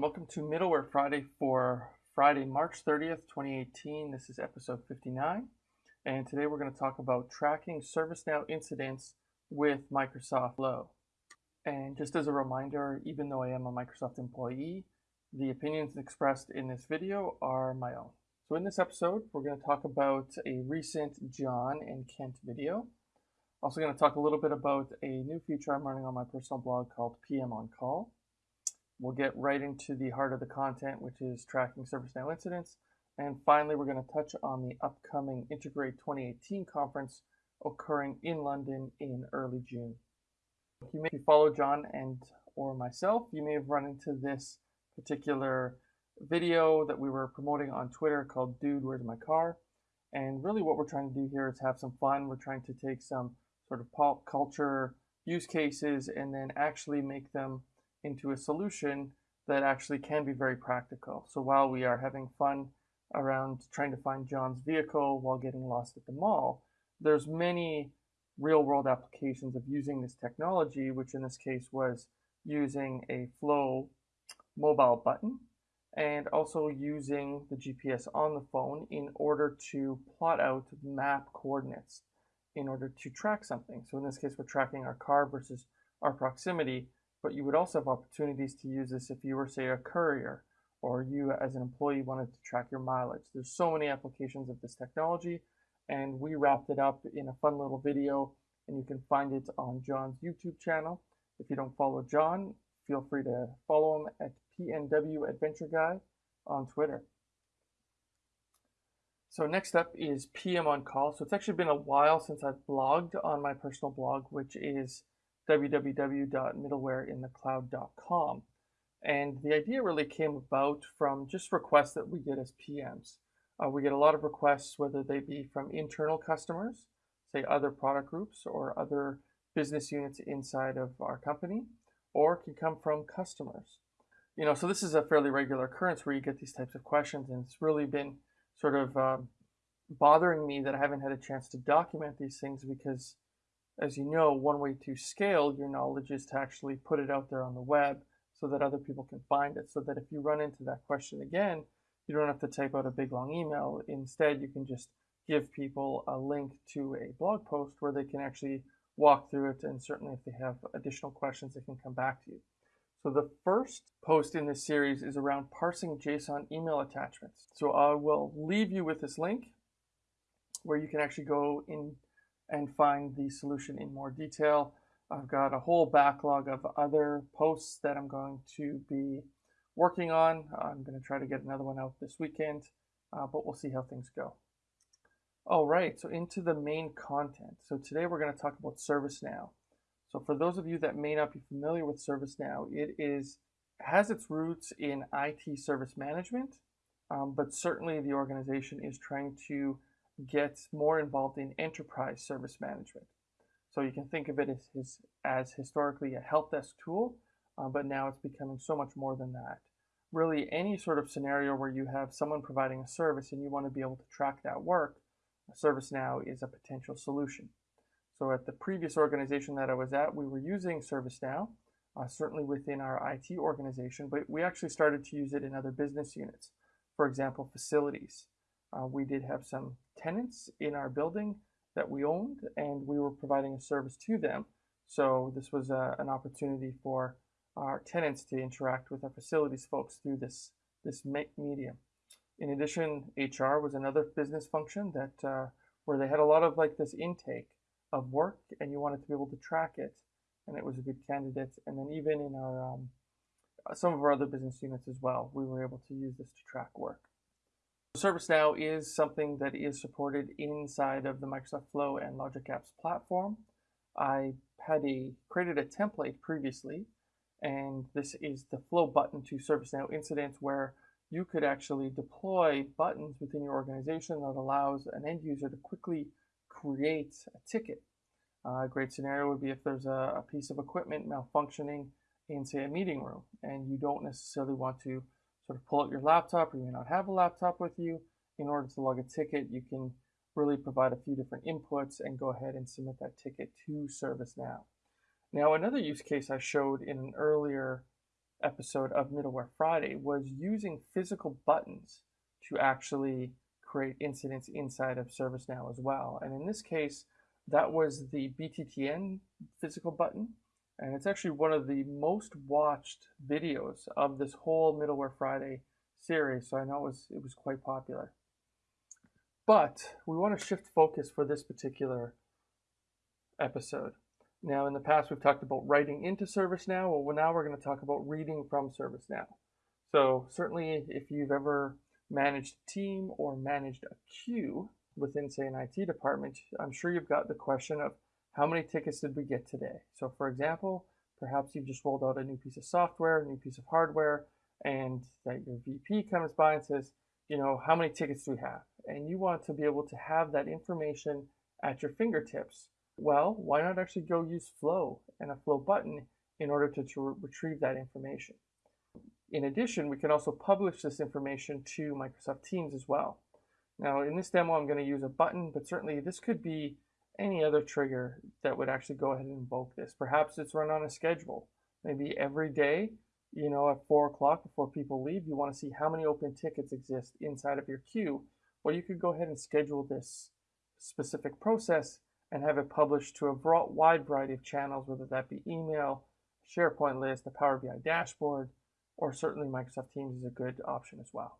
And welcome to Middleware Friday for Friday, March 30th, 2018. This is episode 59. And today we're going to talk about tracking ServiceNow incidents with Microsoft Flow. And just as a reminder, even though I am a Microsoft employee, the opinions expressed in this video are my own. So in this episode, we're going to talk about a recent John and Kent video. Also going to talk a little bit about a new feature I'm running on my personal blog called PM on Call We'll get right into the heart of the content, which is tracking ServiceNow incidents. And finally, we're going to touch on the upcoming Integrate 2018 conference occurring in London in early June. If You may follow John and or myself, you may have run into this particular video that we were promoting on Twitter called Dude, Where's My Car? And really what we're trying to do here is have some fun. We're trying to take some sort of pop culture use cases and then actually make them into a solution that actually can be very practical. So while we are having fun around trying to find John's vehicle while getting lost at the mall, there's many real world applications of using this technology, which in this case was using a flow mobile button and also using the GPS on the phone in order to plot out map coordinates in order to track something. So in this case, we're tracking our car versus our proximity but you would also have opportunities to use this if you were, say, a courier or you as an employee wanted to track your mileage. There's so many applications of this technology, and we wrapped it up in a fun little video, and you can find it on John's YouTube channel. If you don't follow John, feel free to follow him at PNW Adventure Guy on Twitter. So next up is PM on Call. So it's actually been a while since I've blogged on my personal blog, which is www.middlewareinthecloud.com. And the idea really came about from just requests that we get as PMs. Uh, we get a lot of requests, whether they be from internal customers, say other product groups or other business units inside of our company, or can come from customers. You know, so this is a fairly regular occurrence where you get these types of questions, and it's really been sort of um, bothering me that I haven't had a chance to document these things because as you know, one way to scale your knowledge is to actually put it out there on the web so that other people can find it. So that if you run into that question again, you don't have to type out a big long email. Instead, you can just give people a link to a blog post where they can actually walk through it. And certainly, if they have additional questions, they can come back to you. So the first post in this series is around parsing JSON email attachments. So I will leave you with this link where you can actually go in and find the solution in more detail. I've got a whole backlog of other posts that I'm going to be working on. I'm going to try to get another one out this weekend, uh, but we'll see how things go. All right, so into the main content. So today we're going to talk about ServiceNow. So for those of you that may not be familiar with ServiceNow, it is has its roots in IT service management, um, but certainly the organization is trying to gets more involved in enterprise service management. So you can think of it as, as historically a help desk tool, uh, but now it's becoming so much more than that. Really, any sort of scenario where you have someone providing a service and you want to be able to track that work, ServiceNow is a potential solution. So at the previous organization that I was at, we were using ServiceNow, uh, certainly within our IT organization, but we actually started to use it in other business units. For example, facilities. Uh, we did have some tenants in our building that we owned, and we were providing a service to them. So this was uh, an opportunity for our tenants to interact with our facilities folks through this this medium. In addition, HR was another business function that uh, where they had a lot of like this intake of work, and you wanted to be able to track it, and it was a good candidate. And then even in our um, some of our other business units as well, we were able to use this to track work. ServiceNow is something that is supported inside of the Microsoft Flow and Logic Apps platform. I had a created a template previously, and this is the flow button to ServiceNow incidents where you could actually deploy buttons within your organization that allows an end user to quickly create a ticket. A great scenario would be if there's a, a piece of equipment malfunctioning in, say, a meeting room, and you don't necessarily want to sort of pull out your laptop or you may not have a laptop with you. In order to log a ticket, you can really provide a few different inputs and go ahead and submit that ticket to ServiceNow. Now, another use case I showed in an earlier episode of Middleware Friday was using physical buttons to actually create incidents inside of ServiceNow as well. And in this case, that was the BTTN physical button. And it's actually one of the most watched videos of this whole Middleware Friday series. So I know it was, it was quite popular. But we want to shift focus for this particular episode. Now, in the past, we've talked about writing into ServiceNow. Well, now we're going to talk about reading from ServiceNow. So certainly, if you've ever managed a team or managed a queue within, say, an IT department, I'm sure you've got the question of how many tickets did we get today? So, for example, perhaps you've just rolled out a new piece of software, a new piece of hardware, and that your VP comes by and says, you know, how many tickets do we have? And you want to be able to have that information at your fingertips well, why not actually go use Flow and a Flow button in order to, to retrieve that information? In addition, we can also publish this information to Microsoft Teams as well. Now, in this demo, I'm going to use a button, but certainly this could be any other trigger that would actually go ahead and invoke this. Perhaps it's run on a schedule. Maybe every day, you know, at 4 o'clock before people leave, you want to see how many open tickets exist inside of your queue. Well, you could go ahead and schedule this specific process and have it published to a broad wide variety of channels, whether that be email, SharePoint list, the Power BI dashboard, or certainly Microsoft Teams is a good option as well.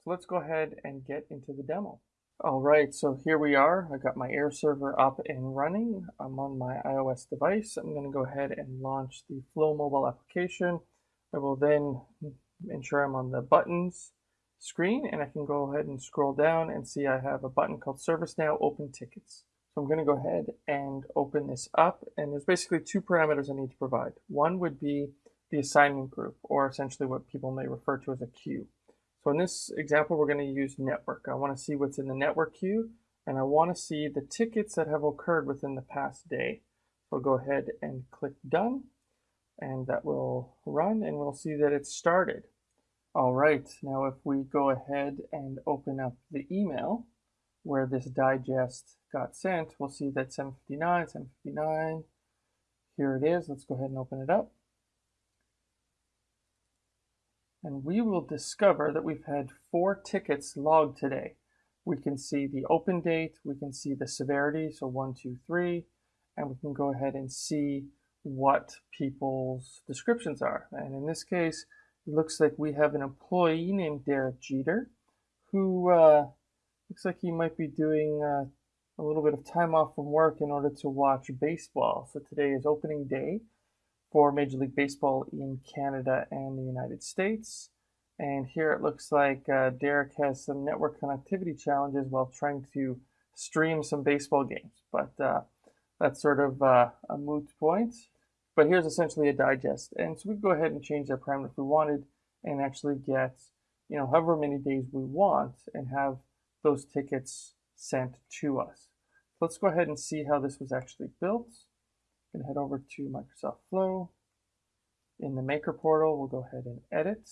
So let's go ahead and get into the demo. All right, so here we are. I got my AirServer up and running. I'm on my iOS device. I'm going to go ahead and launch the Flow mobile application. I will then ensure I'm on the buttons screen and I can go ahead and scroll down and see I have a button called ServiceNow Open Tickets. So I'm going to go ahead and open this up. And there's basically two parameters I need to provide. One would be the assignment group, or essentially what people may refer to as a queue. So in this example, we're going to use network. I want to see what's in the network queue, and I want to see the tickets that have occurred within the past day. So I'll go ahead and click done, and that will run, and we'll see that it's started. All right, now if we go ahead and open up the email where this digest got sent, we'll see that 759, 759, here it is. Let's go ahead and open it up. And we will discover that we've had four tickets logged today. We can see the open date, we can see the severity, so one, two, three, and we can go ahead and see what people's descriptions are. And in this case, it looks like we have an employee named Derek Jeter who uh, looks like he might be doing uh, a little bit of time off from work in order to watch baseball. So today is opening day for Major League Baseball in Canada and the United States. And here it looks like uh, Derek has some network connectivity challenges while trying to stream some baseball games. But uh, that's sort of uh, a moot point. But here's essentially a digest. And so we go ahead and change that parameter if we wanted and actually get, you know, however many days we want and have those tickets sent to us. Let's go ahead and see how this was actually built. I'm going to head over to Microsoft Flow. In the Maker portal, we'll go ahead and edit.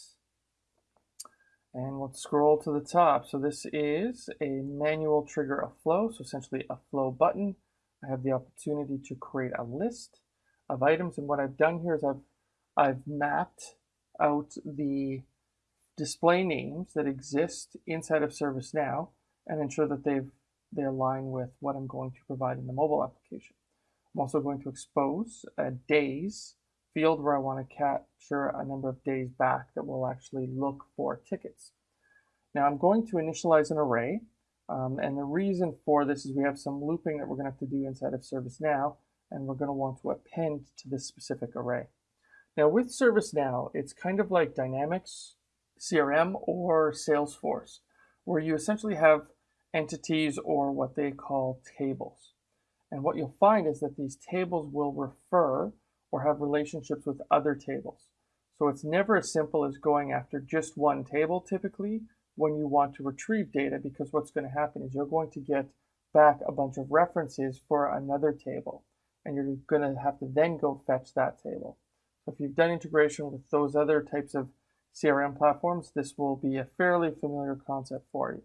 And we'll scroll to the top. So this is a manual trigger of flow, so essentially a flow button. I have the opportunity to create a list of items. And what I've done here is I've, I've mapped out the display names that exist inside of ServiceNow and ensure that they've they align with what I'm going to provide in the mobile application. I'm also going to expose a days field where I want to capture a number of days back that will actually look for tickets. Now I'm going to initialize an array um, and the reason for this is we have some looping that we're going to have to do inside of ServiceNow and we're going to want to append to this specific array. Now with ServiceNow, it's kind of like Dynamics, CRM, or Salesforce, where you essentially have entities or what they call tables. And what you'll find is that these tables will refer or have relationships with other tables. So it's never as simple as going after just one table typically when you want to retrieve data because what's going to happen is you're going to get back a bunch of references for another table and you're going to have to then go fetch that table. So if you've done integration with those other types of CRM platforms, this will be a fairly familiar concept for you.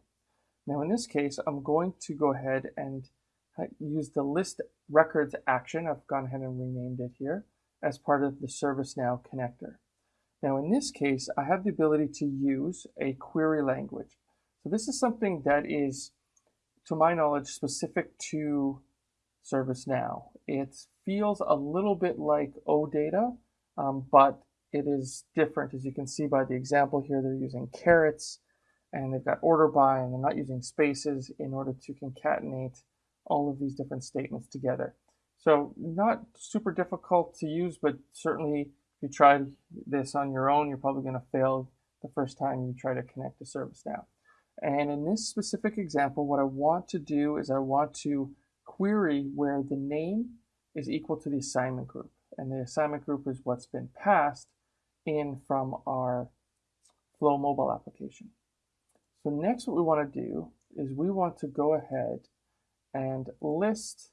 Now in this case, I'm going to go ahead and use the list records action. I've gone ahead and renamed it here as part of the ServiceNow connector. Now in this case, I have the ability to use a query language. So this is something that is, to my knowledge, specific to ServiceNow. It feels a little bit like OData, um, but it is different. As you can see by the example here, they're using carets and they've got order by and they're not using spaces in order to concatenate all of these different statements together. So not super difficult to use, but certainly if you try this on your own, you're probably going to fail the first time you try to connect to ServiceNow. And in this specific example, what I want to do is I want to query where the name is equal to the assignment group. And the assignment group is what's been passed in from our Flow mobile application. So next what we want to do is we want to go ahead and list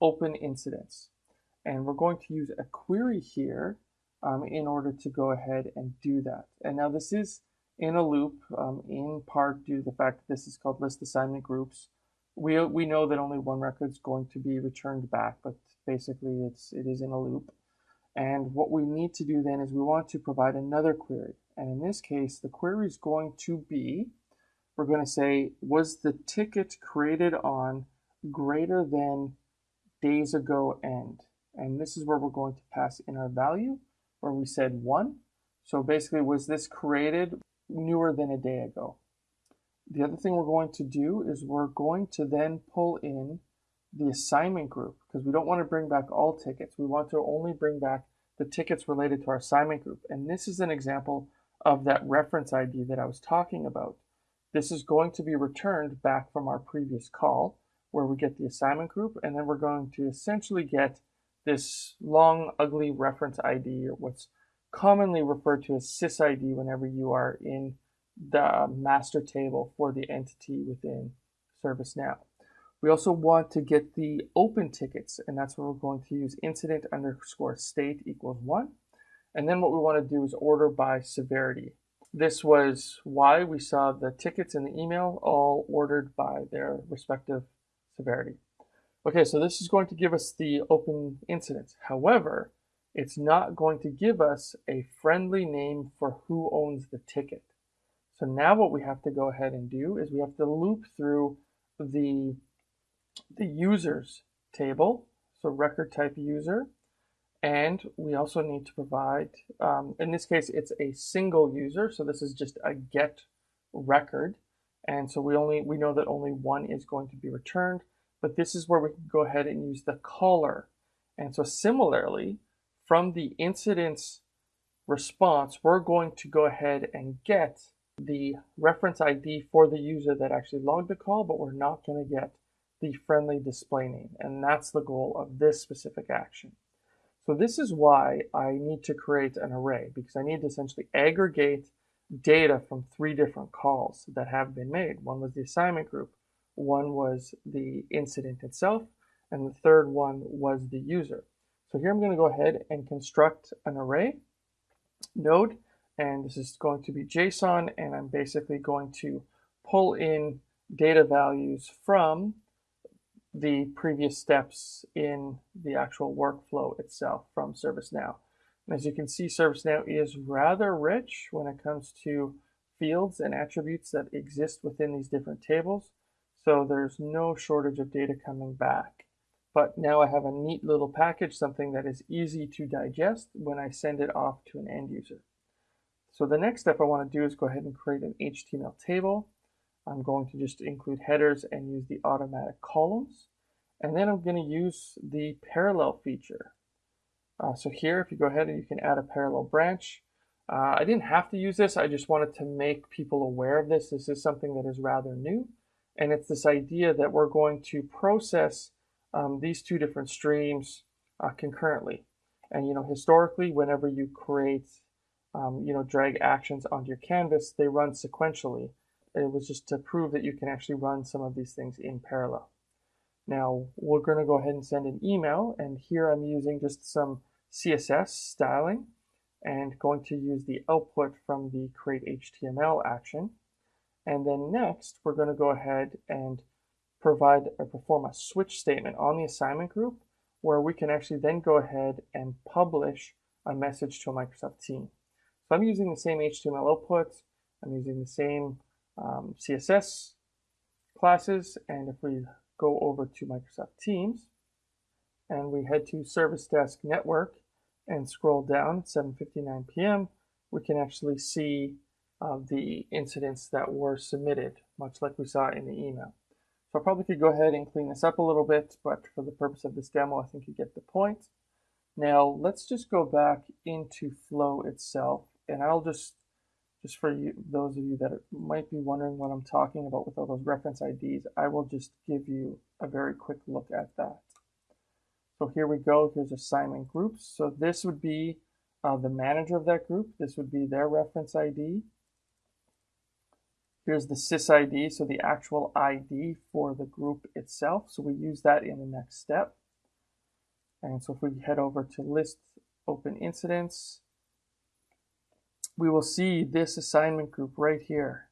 open incidents. And we're going to use a query here um, in order to go ahead and do that. And now this is in a loop, um, in part due to the fact that this is called list assignment groups. We, we know that only one record is going to be returned back, but basically it's, it is in a loop. And what we need to do then is we want to provide another query. And in this case, the query is going to be, we're going to say, was the ticket created on greater than days ago end? And this is where we're going to pass in our value, where we said one. So basically, was this created newer than a day ago. The other thing we're going to do is we're going to then pull in the assignment group because we don't want to bring back all tickets. We want to only bring back the tickets related to our assignment group. And this is an example of that reference ID that I was talking about. This is going to be returned back from our previous call where we get the assignment group and then we're going to essentially get this long ugly reference ID or what's commonly referred to as sysid whenever you are in the master table for the entity within ServiceNow. We also want to get the open tickets, and that's where we're going to use incident underscore state equals one. And then what we want to do is order by severity. This was why we saw the tickets in the email all ordered by their respective severity. Okay, so this is going to give us the open incidents. However, it's not going to give us a friendly name for who owns the ticket. So now what we have to go ahead and do is we have to loop through the, the users table, so record type user, and we also need to provide, um, in this case, it's a single user, so this is just a get record. And so we only we know that only one is going to be returned, but this is where we can go ahead and use the caller. And so similarly, from the incident's response, we're going to go ahead and get the reference ID for the user that actually logged the call, but we're not going to get the friendly display name. And that's the goal of this specific action. So this is why I need to create an array because I need to essentially aggregate data from three different calls that have been made. One was the assignment group, one was the incident itself, and the third one was the user. So here I'm going to go ahead and construct an array node, and this is going to be JSON, and I'm basically going to pull in data values from the previous steps in the actual workflow itself from ServiceNow. And as you can see, ServiceNow is rather rich when it comes to fields and attributes that exist within these different tables. So there's no shortage of data coming back. But now I have a neat little package, something that is easy to digest when I send it off to an end user. So the next step I want to do is go ahead and create an HTML table. I'm going to just include headers and use the automatic columns. And then I'm going to use the parallel feature. Uh, so here, if you go ahead and you can add a parallel branch. Uh, I didn't have to use this. I just wanted to make people aware of this. This is something that is rather new. And it's this idea that we're going to process um, these two different streams uh, concurrently. And you know, historically, whenever you create, um, you know, drag actions onto your canvas, they run sequentially. It was just to prove that you can actually run some of these things in parallel. Now, we're going to go ahead and send an email, and here I'm using just some CSS styling and going to use the output from the create HTML action. And then next, we're going to go ahead and provide or perform a switch statement on the assignment group where we can actually then go ahead and publish a message to a Microsoft team. So I'm using the same HTML output, I'm using the same um, CSS classes, and if we go over to Microsoft Teams, and we head to Service Desk Network and scroll down at 7.59 p.m., we can actually see uh, the incidents that were submitted, much like we saw in the email. So I probably could go ahead and clean this up a little bit, but for the purpose of this demo, I think you get the point. Now let's just go back into Flow itself, and I'll just, just for you, those of you that might be wondering what I'm talking about with all those reference IDs, I will just give you a very quick look at that. So here we go, here's assignment groups. So this would be uh, the manager of that group. This would be their reference ID. Here's the sysid, so the actual ID for the group itself. So we use that in the next step. And so if we head over to list open incidents, we will see this assignment group right here,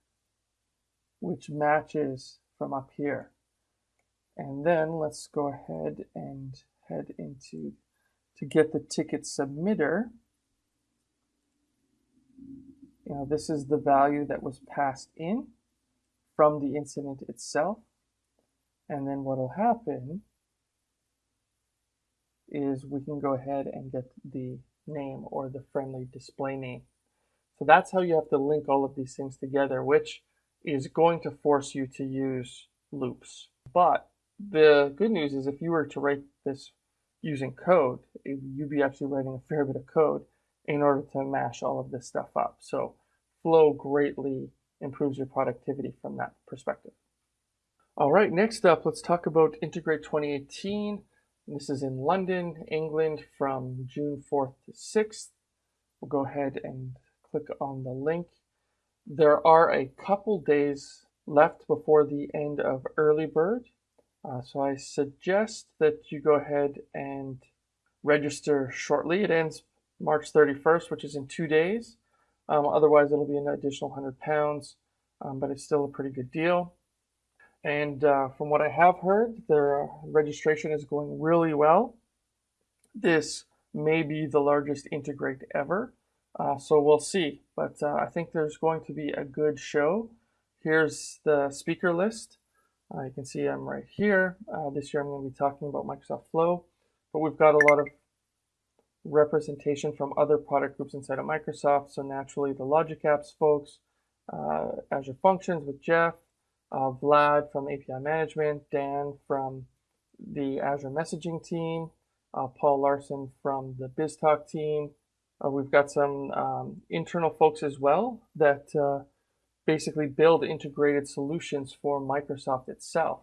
which matches from up here. And then let's go ahead and head into to get the ticket submitter. You know, this is the value that was passed in from the incident itself. And then what will happen is we can go ahead and get the name or the friendly display name. So that's how you have to link all of these things together, which is going to force you to use loops. But the good news is if you were to write this using code, you'd be actually writing a fair bit of code in order to mash all of this stuff up. So Flow greatly improves your productivity from that perspective. All right, next up, let's talk about Integrate 2018. This is in London, England from June 4th to 6th. We'll go ahead and click on the link. There are a couple days left before the end of early bird. Uh, so I suggest that you go ahead and register shortly. It ends March 31st, which is in two days. Um, otherwise, it'll be an additional 100 pounds, um, but it's still a pretty good deal. And uh, from what I have heard, their registration is going really well. This may be the largest integrate ever, uh, so we'll see. But uh, I think there's going to be a good show. Here's the speaker list. Uh, you can see I'm right here. Uh, this year I'm going to be talking about Microsoft Flow, but we've got a lot of representation from other product groups inside of Microsoft. So naturally the Logic Apps folks, uh, Azure Functions with Jeff, uh, Vlad from API Management, Dan from the Azure Messaging team, Paul Larson from the BizTalk team. Uh, we've got some um, internal folks as well that uh, basically build integrated solutions for Microsoft itself.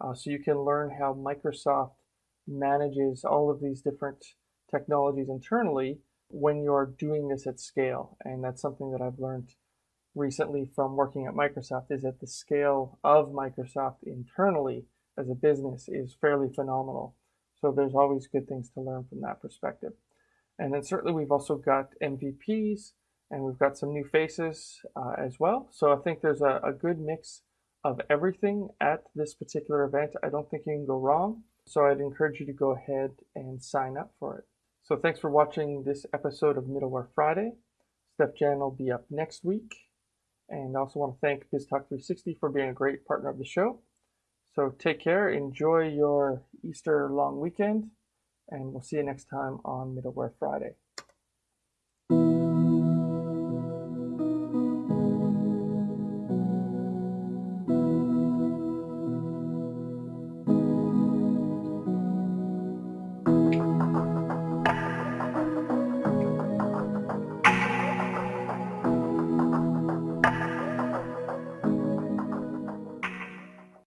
Uh, so you can learn how Microsoft manages all of these different technologies internally when you're doing this at scale. And that's something that I've learned recently from working at Microsoft is that the scale of Microsoft internally as a business is fairly phenomenal. So there's always good things to learn from that perspective. And then certainly we've also got MVPs and we've got some new faces uh, as well. So I think there's a, a good mix of everything at this particular event. I don't think you can go wrong. So I'd encourage you to go ahead and sign up for it. So thanks for watching this episode of Middleware Friday. Steef-Jan will be up next week. And I also want to thank BizTalk360 for being a great partner of the show. So take care, enjoy your Easter long weekend, and we'll see you next time on Middleware Friday.